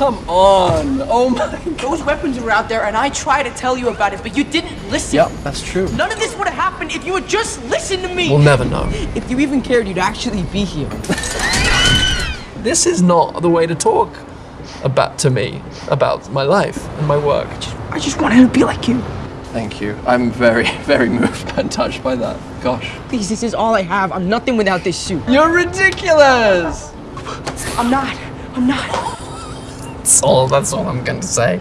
come on. Oh my. Those weapons were out there, and I tried to tell you about it, but you didn't listen. Yep, that's true. None of this would have happened if you would just listen to me. We'll never know. if you even cared, you'd actually be here. This is not the way to talk about to me about my life and my work. I just wanted to be like you. Thank you. I'm very, very moved and touched by that. Gosh. Please, this is all I have. I'm nothing without this suit. You're ridiculous! I'm not. I'm not. That's all, that's all I'm to say.